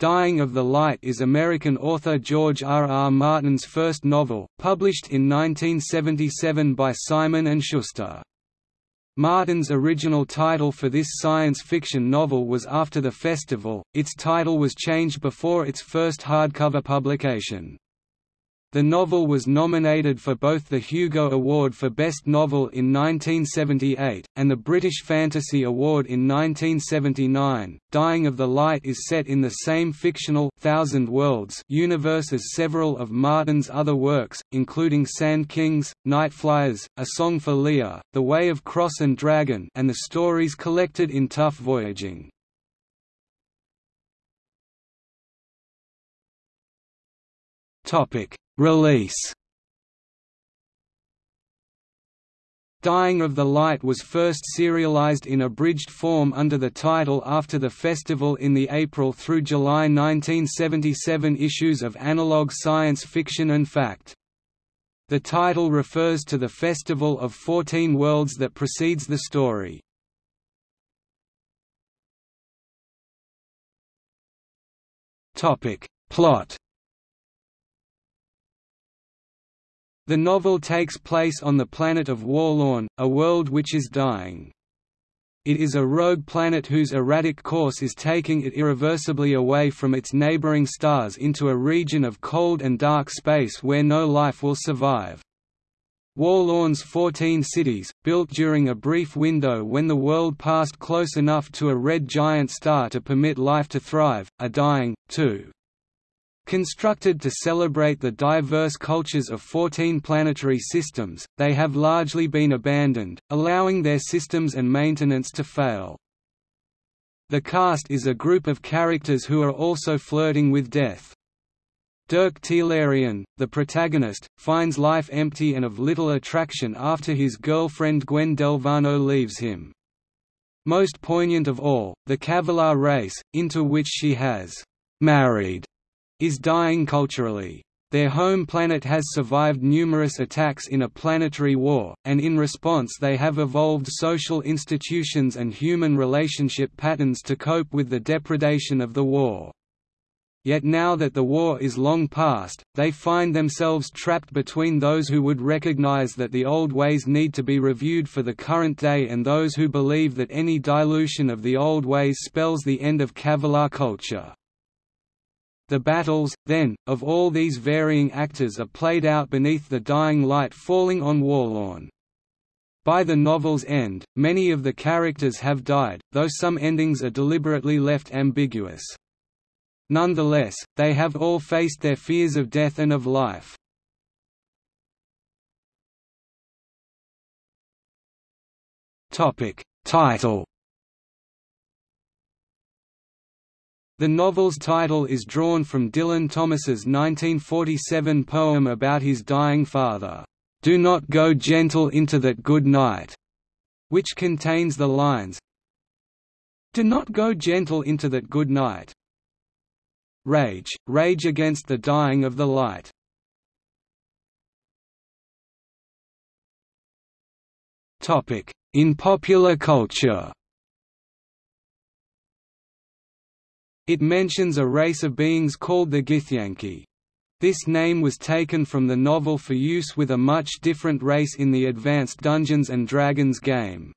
Dying of the Light is American author George R. R. Martin's first novel, published in 1977 by Simon & Schuster. Martin's original title for this science fiction novel was After the Festival, its title was changed before its first hardcover publication. The novel was nominated for both the Hugo Award for Best Novel in 1978, and the British Fantasy Award in 1979. Dying of the Light is set in the same fictional Thousand Worlds universe as several of Martin's other works, including Sand Kings, Nightflyers, A Song for Leah, The Way of Cross and Dragon, and the stories collected in Tough Voyaging. Topic Release Dying of the Light was first serialized in abridged form under the title After the Festival in the April through July 1977 issues of Analog Science Fiction and Fact. The title refers to the Festival of Fourteen Worlds that precedes the story. Plot The novel takes place on the planet of Worlorn, a world which is dying. It is a rogue planet whose erratic course is taking it irreversibly away from its neighboring stars into a region of cold and dark space where no life will survive. Worlorn's 14 cities, built during a brief window when the world passed close enough to a red giant star to permit life to thrive, are dying, too. Constructed to celebrate the diverse cultures of 14 planetary systems, they have largely been abandoned, allowing their systems and maintenance to fail. The cast is a group of characters who are also flirting with death. Dirk t'Larien, the protagonist, finds life empty and of little attraction after his girlfriend Gwen Delvano leaves him. Most poignant of all, the Kavalar race, into which she has married is dying culturally. Their home planet has survived numerous attacks in a planetary war, and in response they have evolved social institutions and human relationship patterns to cope with the depredation of the war. Yet now that the war is long past, they find themselves trapped between those who would recognize that the old ways need to be reviewed for the current day and those who believe that any dilution of the old ways spells the end of Kavalar culture. The battles, then, of all these varying actors are played out beneath the dying light falling on Worlorn. By the novel's end, many of the characters have died, though some endings are deliberately left ambiguous. Nonetheless, they have all faced their fears of death and of life. Title The novel's title is drawn from Dylan Thomas's 1947 poem about his dying father, "'Do not go gentle into that good night'", which contains the lines, Do not go gentle into that good night. Rage, rage against the dying of the light. In popular culture It mentions a race of beings called the Githyanki. This name was taken from the novel for use with a much different race in the Advanced Dungeons & Dragons game.